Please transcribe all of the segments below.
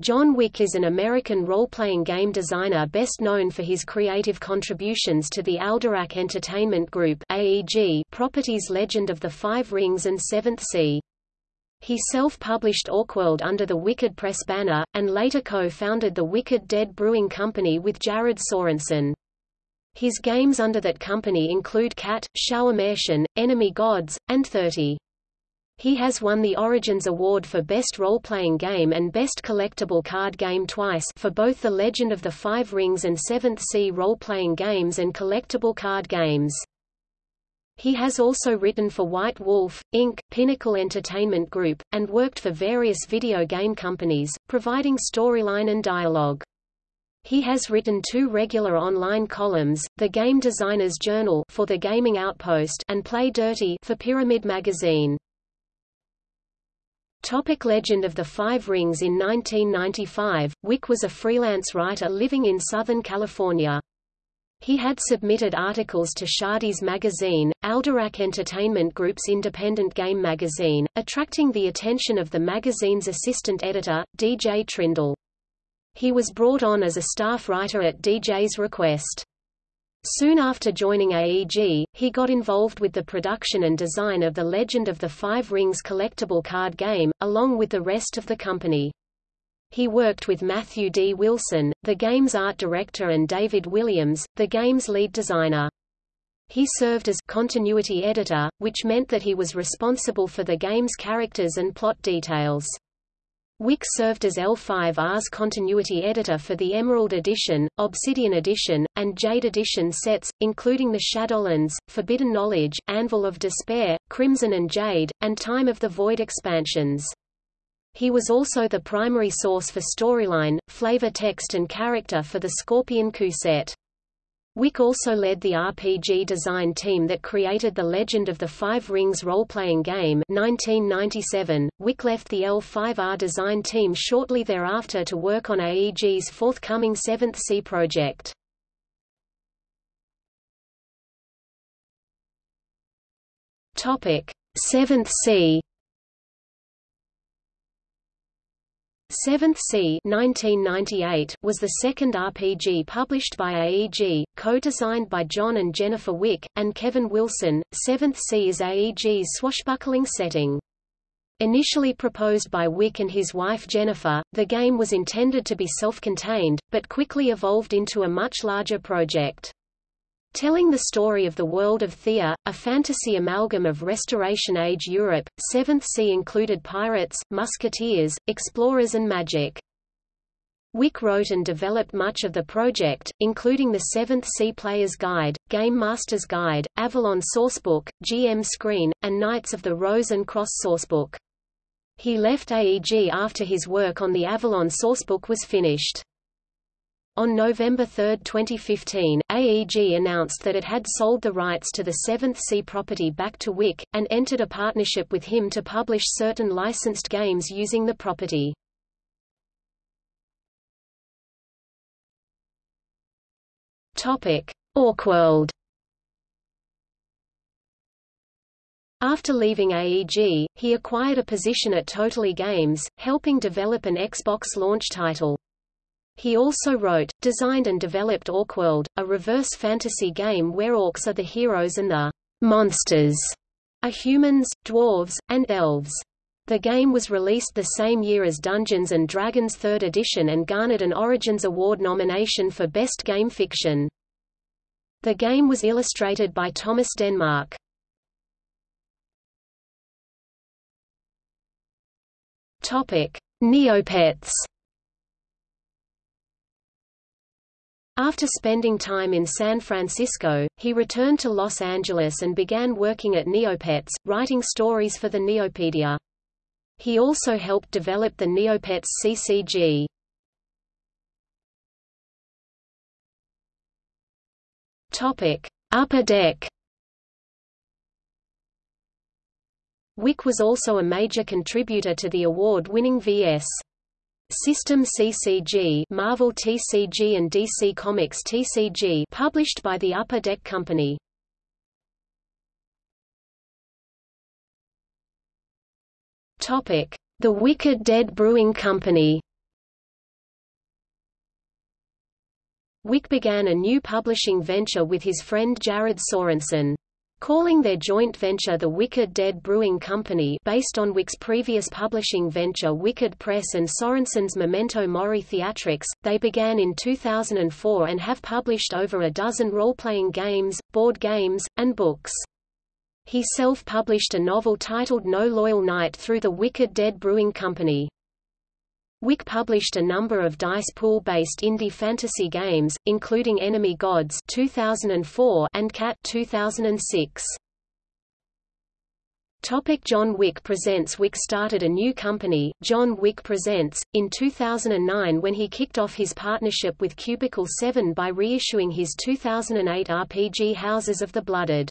John Wick is an American role-playing game designer best known for his creative contributions to the Alderac Entertainment Group AEG properties Legend of the Five Rings and Seventh Sea. He self-published Orkworld under the Wicked Press banner, and later co-founded the Wicked Dead Brewing Company with Jared Sorensen. His games under that company include Cat, Schauermärchen, Enemy Gods, and 30. He has won the Origins Award for Best Role-Playing Game and Best Collectible Card Game twice for both The Legend of the Five Rings and Seventh Sea role-playing games and collectible card games. He has also written for White Wolf, Inc., Pinnacle Entertainment Group, and worked for various video game companies, providing storyline and dialogue. He has written two regular online columns, The Game Designer's Journal for The Gaming Outpost and Play Dirty for Pyramid Magazine. Topic Legend of the Five Rings In 1995, Wick was a freelance writer living in Southern California. He had submitted articles to Shadis magazine, Alderac Entertainment Group's independent game magazine, attracting the attention of the magazine's assistant editor, DJ Trindle. He was brought on as a staff writer at DJ's request. Soon after joining AEG, he got involved with the production and design of the Legend of the Five Rings collectible card game, along with the rest of the company. He worked with Matthew D. Wilson, the game's art director and David Williams, the game's lead designer. He served as continuity editor, which meant that he was responsible for the game's characters and plot details. Wick served as L5R's continuity editor for the Emerald Edition, Obsidian Edition, and Jade Edition sets, including the Shadowlands, Forbidden Knowledge, Anvil of Despair, Crimson and Jade, and Time of the Void expansions. He was also the primary source for storyline, flavor text and character for the Scorpion Coup set. Wick also led the RPG design team that created The Legend of the Five Rings role-playing game 1997. Wick left the L5R design team shortly thereafter to work on AEG's forthcoming Seventh Sea project. Topic: Seventh Sea Seventh Sea 1998 was the second RPG published by AEG, co-designed by John and Jennifer Wick, and Kevin Wilson. Seventh Sea is AEG's swashbuckling setting. Initially proposed by Wick and his wife Jennifer, the game was intended to be self-contained, but quickly evolved into a much larger project. Telling the story of the world of Théah, a fantasy amalgam of Restoration-age Europe, Seventh Sea included pirates, musketeers, explorers and magic. Wick wrote and developed much of the project, including the Seventh Sea Player's Guide, Game Master's Guide, Avalon Sourcebook, GM Screen, and Knights of the Rose and Cross Sourcebook. He left AEG after his work on the Avalon Sourcebook was finished. On November 3, 2015, AEG announced that it had sold the rights to the Seventh Sea property back to Wick, and entered a partnership with him to publish certain licensed games using the property. Orkworld After leaving AEG, he acquired a position at Totally Games, helping develop an Xbox launch title. He also wrote, designed and developed Orkworld, a reverse fantasy game where orcs are the heroes and the monsters are humans, dwarves, and elves. The game was released the same year as Dungeons & Dragons 3rd edition and garnered an Origins Award nomination for Best Game Fiction. The game was illustrated by Thomas Denmark. Neopets After spending time in San Francisco, he returned to Los Angeles and began working at Neopets, writing stories for the Neopedia. He also helped develop the Neopets CCG. Topic: Upper Deck. Wick was also a major contributor to the award-winning VS System CCG Marvel TCG and DC Comics TCG published by the Upper Deck Company. Topic: The Wicked Dead Brewing Company. Wick began a new publishing venture with his friend Jared Sorensen. Calling their joint venture the Wicked Dead Brewing Company based on Wick's previous publishing venture Wicked Press and Sorensen's Memento Mori Theatrics, they began in 2004 and have published over a dozen role-playing games, board games, and books. He self-published a novel titled No Loyal Knight through the Wicked Dead Brewing Company. Wick published a number of dice pool-based indie fantasy games, including Enemy Gods 2004 and Cat 2006. Topic John Wick Presents Wick started a new company, John Wick Presents, in 2009 when he kicked off his partnership with Cubicle 7 by reissuing his 2008 RPG Houses of the Blooded.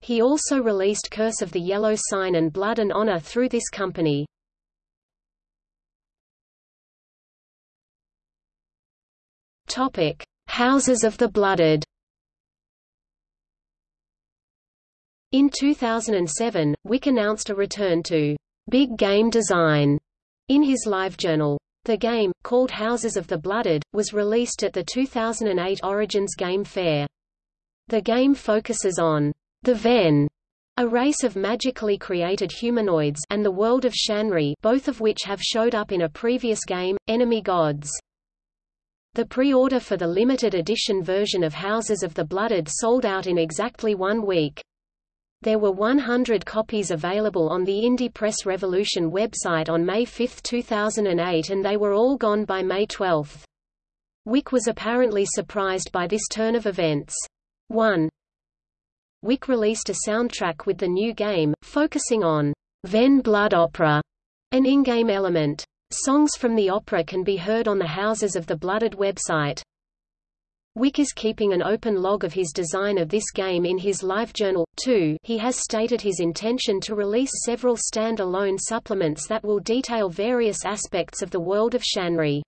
He also released Curse of the Yellow Sign and Blood and Honor through this company. Topic: Houses of the Blooded. In 2007, Wick announced a return to big game design in his live journal. The game, called Houses of the Blooded, was released at the 2008 Origins Game Fair. The game focuses on the Ven, a race of magically created humanoids and the world of Shanri both of which have showed up in a previous game, Enemy Gods. The pre-order for the limited edition version of Houses of the Blooded sold out in exactly one week. There were 100 copies available on the Indie Press Revolution website on May 5, 2008 and they were all gone by May 12. Wick was apparently surprised by this turn of events. 1. Wick released a soundtrack with the new game, focusing on Ven Blood Opera, an in-game element. Songs from the opera can be heard on the Houses of the Blooded website. Wick is keeping an open log of his design of this game in his live journal. too. He has stated his intention to release several stand-alone supplements that will detail various aspects of the world of Shanri.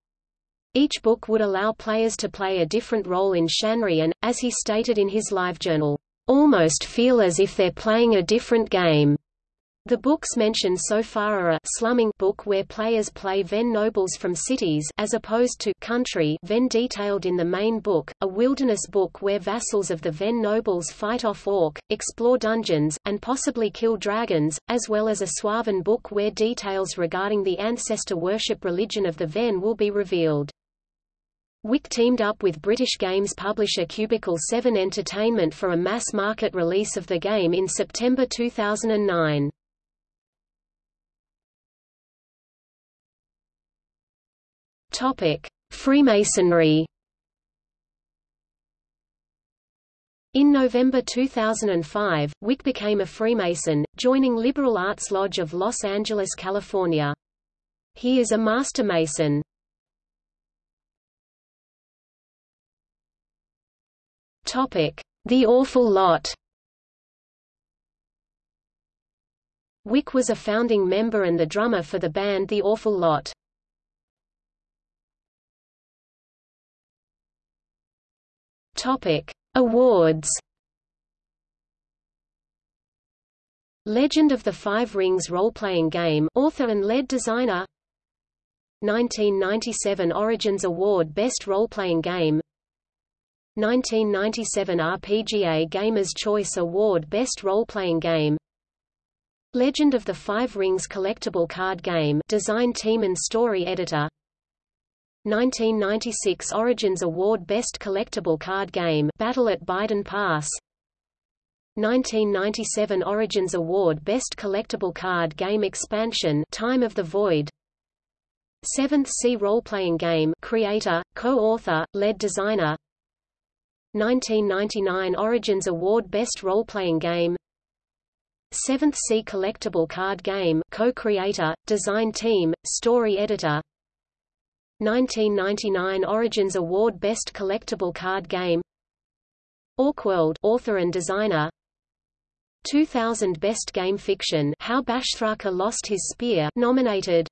Each book would allow players to play a different role in Shanri and, as he stated in his live journal, almost feel as if they're playing a different game. The books mentioned so far are a slumming book where players play Ven nobles from cities as opposed to country Ven detailed in the main book, a wilderness book where vassals of the Ven nobles fight off orc, explore dungeons, and possibly kill dragons, as well as a Swaven book where details regarding the ancestor worship religion of the Ven will be revealed. Wick teamed up with British games publisher Cubicle 7 Entertainment for a mass-market release of the game in September 2009. Topic: Freemasonry. In November 2005, Wick became a Freemason, joining Liberal Arts Lodge of Los Angeles, California. He is a Master Mason. Topic: The Awful Lot. Wick was a founding member and the drummer for the band The Awful Lot. Topic: Awards. Legend of the Five Rings role-playing game author and lead designer. 1997 Origins Award Best Role-Playing Game. 1997 RPGA Gamers' Choice Award Best Role-Playing Game. Legend of the Five Rings collectible card game design team and story editor 1996 Origins Award Best Collectible Card Game Battle at Beiden Pass. 1997 Origins Award Best Collectible Card Game Expansion Time of the Void. 7th Sea Role-Playing Game Creator, Co-Author, Lead Designer. 1999 Origins Award Best Role-Playing Game. 7th Sea Collectible Card Game Co-Creator, Design Team, Story Editor 1999 Origins Award Best Collectible Card Game Orkworld author and designer 2000 Best Game Fiction How Bashthraka Lost His Spear nominated